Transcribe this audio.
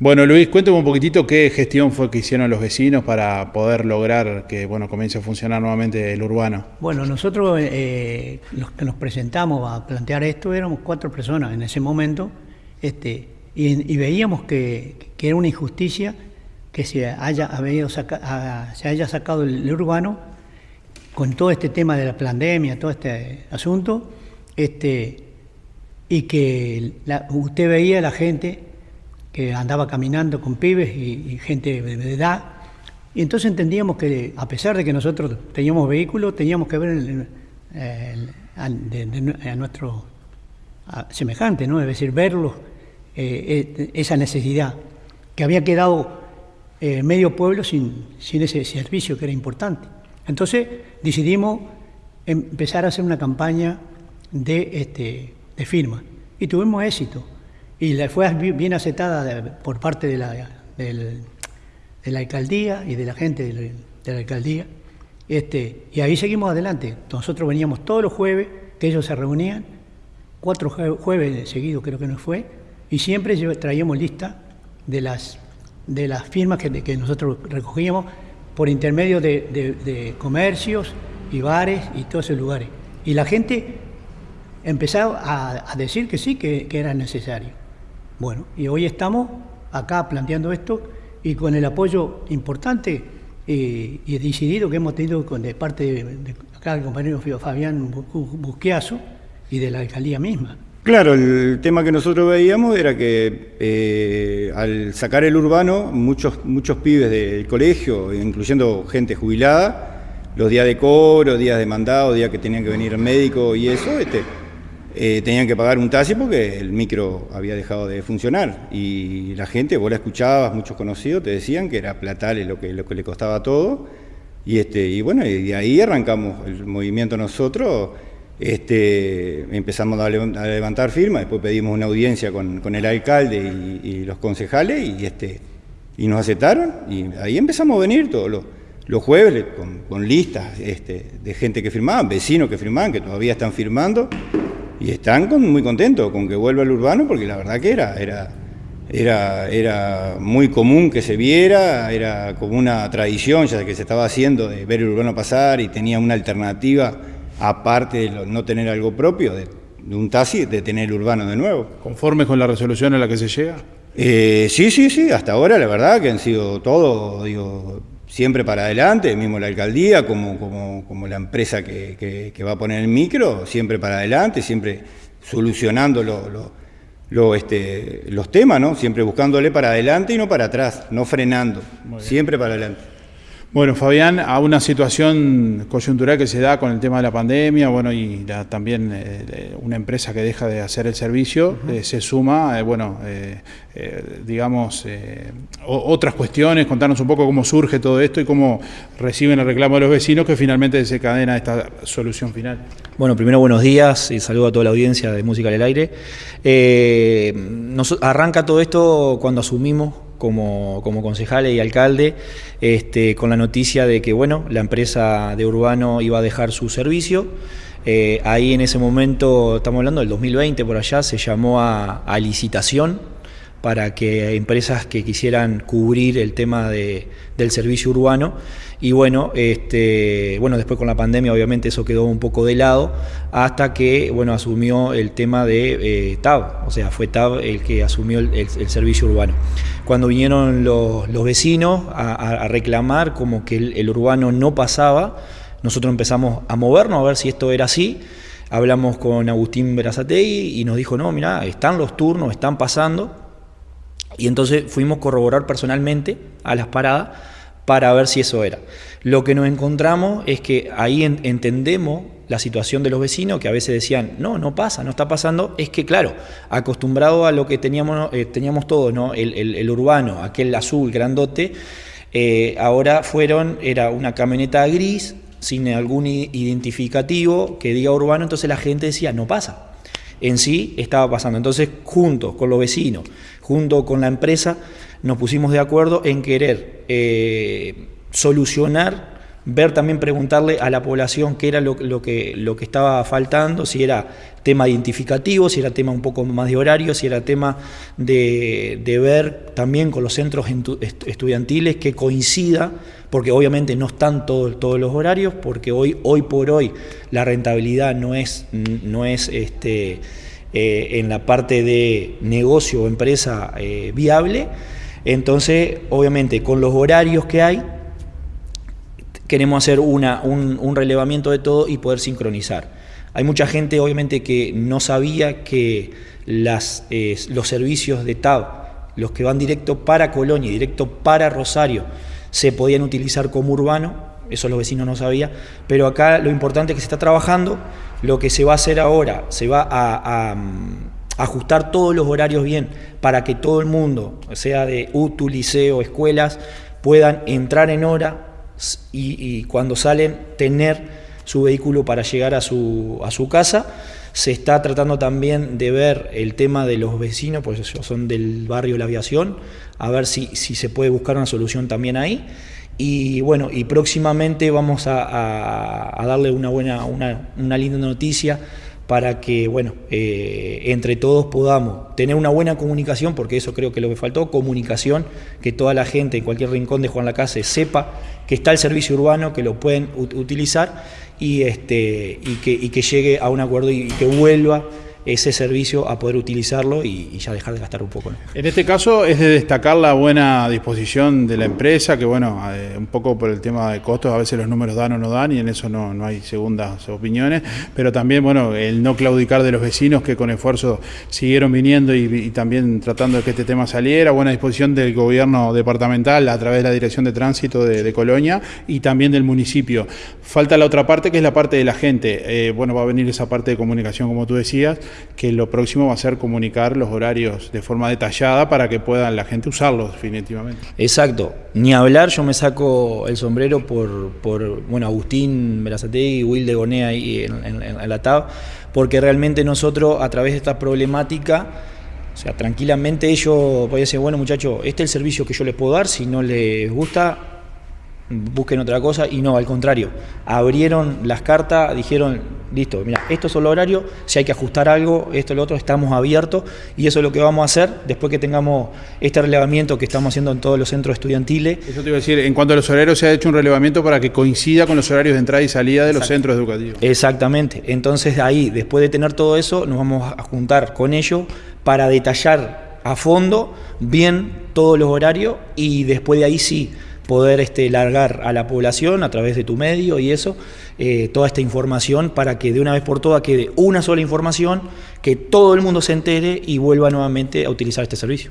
Bueno, Luis, cuéntame un poquitito qué gestión fue que hicieron los vecinos para poder lograr que bueno, comience a funcionar nuevamente el urbano. Bueno, nosotros eh, los que nos presentamos a plantear esto éramos cuatro personas en ese momento este, y, veíamos que, era una injusticia que se haya, se haya sacado el, urbano con todo este tema de la pandemia, todo este asunto, este, y que usted veía a la gente que andaba caminando con pibes y, gente de, edad. Y entonces entendíamos que a pesar de que nosotros teníamos vehículos, teníamos que ver a, nuestro semejante, ¿no? es decir, verlos, eh, eh, esa necesidad, que había quedado eh, medio pueblo sin, sin ese servicio que era importante. Entonces decidimos empezar a hacer una campaña de, este, de firma y tuvimos éxito y la fue bien aceptada por parte de la, de la alcaldía y de la gente de la, alcaldía. Este, y ahí seguimos adelante. Nosotros veníamos todos los jueves, que ellos se reunían, cuatro jueves seguidos creo que nos fue, y siempre traíamos lista de las, de las firmas que, que nosotros recogíamos por intermedio de, comercios y bares y todos esos lugares. Y la gente empezó a, decir que sí, que era necesario. Bueno, y hoy estamos acá planteando esto y con el apoyo importante eh, y decidido que hemos tenido con, de parte de, acá del compañero Fabián Busquiazo y de la alcaldía misma. Claro, el tema que nosotros veíamos era que eh, al sacar el urbano, muchos, muchos pibes del colegio, incluyendo gente jubilada, los días de cobro, días de mandado, días que tenían que venir médico y eso, este, eh, tenían que pagar un taxi porque el micro había dejado de funcionar. Y la gente, vos la escuchabas, muchos conocidos te decían que era platales lo que, lo que le costaba todo. Y, este, y bueno, y de ahí arrancamos el movimiento nosotros, este, empezamos a, levantar firmas, después pedimos una audiencia con, con el alcalde y, los concejales y, este, y nos aceptaron y ahí empezamos a venir todos los, jueves con, con listas este, de gente que firmaban, vecinos que firmaban, que todavía están firmando y están muy contentos con que vuelva el urbano porque la verdad que era, era, era, era muy común que se viera, era como una tradición ya que se estaba haciendo de ver el urbano pasar y tenía una alternativa aparte de no tener algo propio, de, un taxi, de tener el urbano de nuevo. ¿Conformes con la resolución a la que se llega? Eh, sí, sí, sí, hasta ahora la verdad que han sido todos, digo, siempre para adelante, mismo la alcaldía, como, como, como la empresa que, que, va a poner el micro, siempre para adelante, siempre solucionando lo, este, los temas, ¿no? siempre buscándole para adelante y no para atrás, no frenando, siempre para adelante. Bueno, Fabián, a una situación coyuntural que se da con el tema de la pandemia, bueno, y también eh, una empresa que deja de hacer el servicio, eh, se suma, eh, bueno, digamos, otras cuestiones, contarnos un poco cómo surge todo esto y cómo reciben el reclamo de los vecinos que finalmente desencadena esta solución final. Bueno, primero buenos días y saludo a toda la audiencia de Música del Aire. Nos, arranca todo esto cuando asumimos como, como concejales y alcalde, este, con la noticia de que bueno, la empresa de Urbano iba a dejar su servicio. Eh, ahí en ese momento, estamos hablando del 2020 por allá, se llamó a, licitación para que empresas que quisieran cubrir el tema de, del servicio urbano. Y bueno, este, bueno, después con la pandemia obviamente eso quedó un poco de lado, hasta que bueno, asumió el tema de eh, TAB, o sea, fue TAB el que asumió el, servicio urbano. Cuando vinieron los, vecinos a, reclamar como que el, urbano no pasaba, nosotros empezamos a movernos a ver si esto era así, hablamos con Agustín Berazategui y nos dijo, no, mira, están los turnos, están pasando, y entonces fuimos a corroborar personalmente a las paradas para ver si eso era. Lo que nos encontramos es que ahí entendemos la situación de los vecinos, que a veces decían, no, no pasa, no está pasando, es que claro, acostumbrado a lo que teníamos, eh, teníamos todos, ¿no? El, urbano, aquel azul grandote, eh, ahora fueron, era una camioneta gris, sin algún identificativo que diga urbano, entonces la gente decía, no pasa. En sí estaba pasando. Entonces, juntos con los vecinos, junto con la empresa, nos pusimos de acuerdo en querer eh, solucionar, ver también, preguntarle a la población qué era lo, que, lo que estaba faltando, si era tema identificativo, si era tema un poco más de horario, si era tema de, ver también con los centros estudiantiles que coincida, porque obviamente no están todos, todos los horarios, porque hoy, hoy por hoy la rentabilidad no es, no es este, eh, en la parte de negocio o empresa eh, viable. Entonces, obviamente, con los horarios que hay, queremos hacer una, un, relevamiento de todo y poder sincronizar. Hay mucha gente, obviamente, que no sabía que las, los servicios de TAB, los que van directo para Colonia y directo para Rosario, se podían utilizar como urbano, eso los vecinos no sabían, pero acá lo importante es que se está trabajando, lo que se va a hacer ahora, se va a, mm, ajustar todos los horarios bien para que todo el mundo, sea de UTU, liceo, escuelas, puedan entrar en hora y, cuando salen tener su vehículo para llegar a su, a su casa. Se está tratando también de ver el tema de los vecinos, pues son del barrio La Aviación, a ver si, si se puede buscar una solución también ahí. Y bueno, y próximamente vamos a, darle una buena, una, una, linda noticia para que, bueno, eh, entre todos podamos tener una buena comunicación, porque eso creo que lo que faltó, comunicación, que toda la gente en cualquier rincón de Juan Lacase sepa que está el servicio urbano, que lo pueden utilizar y, este, y, que, y que llegue a un acuerdo y que vuelva ese servicio a poder utilizarlo y, ya dejar de gastar un poco. En este caso es de destacar la buena disposición de la empresa, que bueno, eh, un poco por el tema de costos, a veces los números dan o no dan y en eso no, no hay segundas opiniones, pero también bueno, el no claudicar de los vecinos que con esfuerzo siguieron viniendo y, también tratando de que este tema saliera, buena disposición del gobierno departamental a través de la Dirección de Tránsito de, Colonia y también del municipio. Falta la otra parte que es la parte de la gente. Eh, bueno, va a venir esa parte de comunicación como tú decías, que lo próximo va a ser comunicar los horarios de forma detallada para que puedan la gente usarlos definitivamente. Exacto, ni hablar, yo me saco el sombrero por, por bueno, Agustín Berazategui y Will de Gonea ahí en, la TAB, porque realmente nosotros a través de esta problemática o sea, tranquilamente ellos podían decir, bueno muchachos, este es el servicio que yo les puedo dar, si no les gusta, busquen otra cosa y no, al contrario, abrieron las cartas, dijeron, listo, mira, estos son los horarios, si hay que ajustar algo, esto, lo otro, estamos abiertos y eso es lo que vamos a hacer después que tengamos este relevamiento que estamos haciendo en todos los centros estudiantiles. Eso te iba a decir, en cuanto a los horarios se ha hecho un relevamiento para que coincida con los horarios de entrada y salida de los centros educativos. Exactamente, entonces ahí, después de tener todo eso, nos vamos a juntar con ellos para detallar a fondo bien todos los horarios y después de ahí sí poder este, largar a la población a través de tu medio y eso, eh, toda esta información para que de una vez por todas quede una sola información, que todo el mundo se entere y vuelva nuevamente a utilizar este servicio.